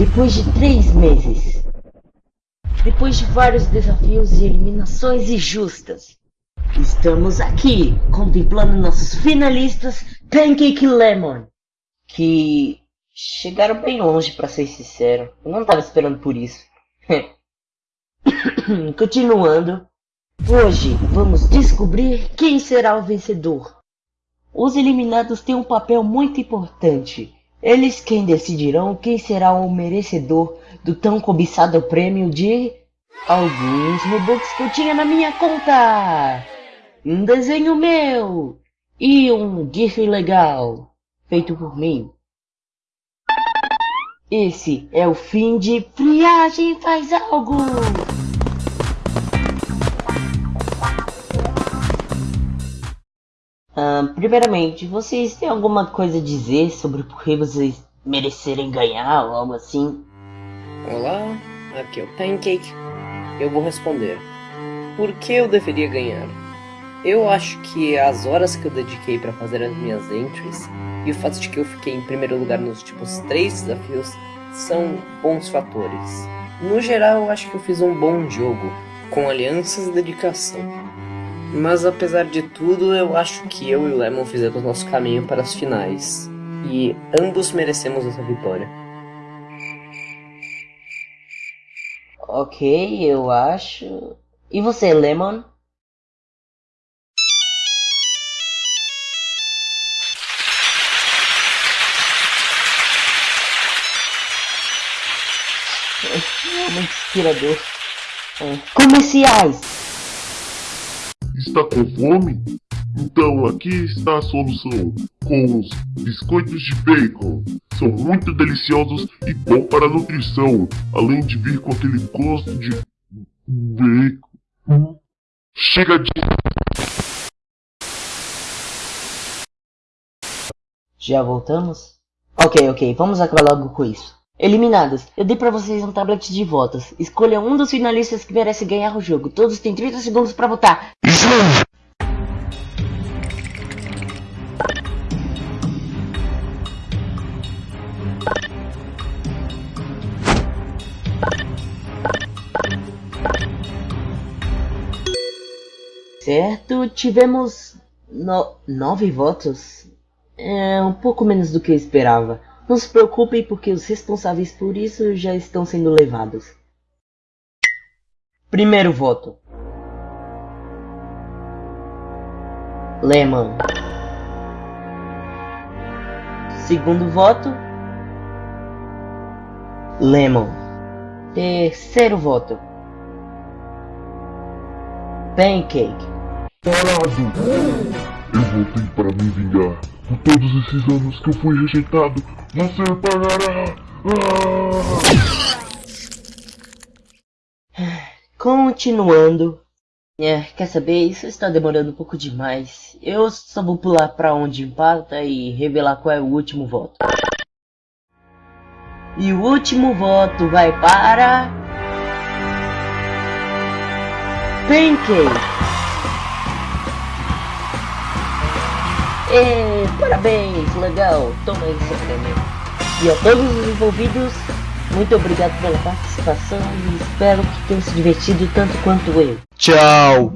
Depois de três meses, depois de vários desafios e eliminações injustas, estamos aqui contemplando nossos finalistas Pancake Lemon, que chegaram bem longe para ser sincero. Eu não estava esperando por isso. Continuando, hoje vamos descobrir quem será o vencedor. Os eliminados têm um papel muito importante. Eles quem decidirão quem será o merecedor do tão cobiçado prêmio de alguns Robux que eu tinha na minha conta. Um desenho meu e um GIF legal feito por mim. Esse é o fim de Friagem Faz Algo! Primeiramente, vocês têm alguma coisa a dizer sobre por que vocês merecerem ganhar ou algo assim? Olá, aqui é o Pancake. Eu vou responder. Por que eu deveria ganhar? Eu acho que as horas que eu dediquei para fazer as minhas entries e o fato de que eu fiquei em primeiro lugar nos últimos três desafios são bons fatores. No geral, eu acho que eu fiz um bom jogo, com alianças e dedicação. Mas apesar de tudo, eu acho que eu e o Lemon fizemos nosso caminho para as finais. E ambos merecemos essa vitória. Ok, eu acho. E você, Lemon? Muito inspirador. É. Comerciais! Está com fome? Então aqui está a solução, com os biscoitos de bacon. São muito deliciosos e bom para a nutrição, além de vir com aquele gosto de bacon. Chega de... Já voltamos? Ok, ok, vamos acabar logo com isso. Eliminados. Eu dei pra vocês um tablet de votos. Escolha um dos finalistas que merece ganhar o jogo. Todos têm 30 segundos pra votar. Certo, tivemos no nove votos. É um pouco menos do que eu esperava. Não se preocupem porque os responsáveis por isso já estão sendo levados. Primeiro voto. Lemon. Segundo voto. Lemon. Terceiro voto. Pancake. Parado! Eu voltei para me vingar. Por todos esses anos que eu fui rejeitado, você pagará! Ah! Continuando. É, quer saber? Isso está demorando um pouco demais. Eu só vou pular para onde empata e revelar qual é o último voto. E o último voto vai para... Pancake! E, parabéns, legal, toma seu prêmio. E a todos os envolvidos, muito obrigado pela participação e espero que tenham se divertido tanto quanto eu. Tchau!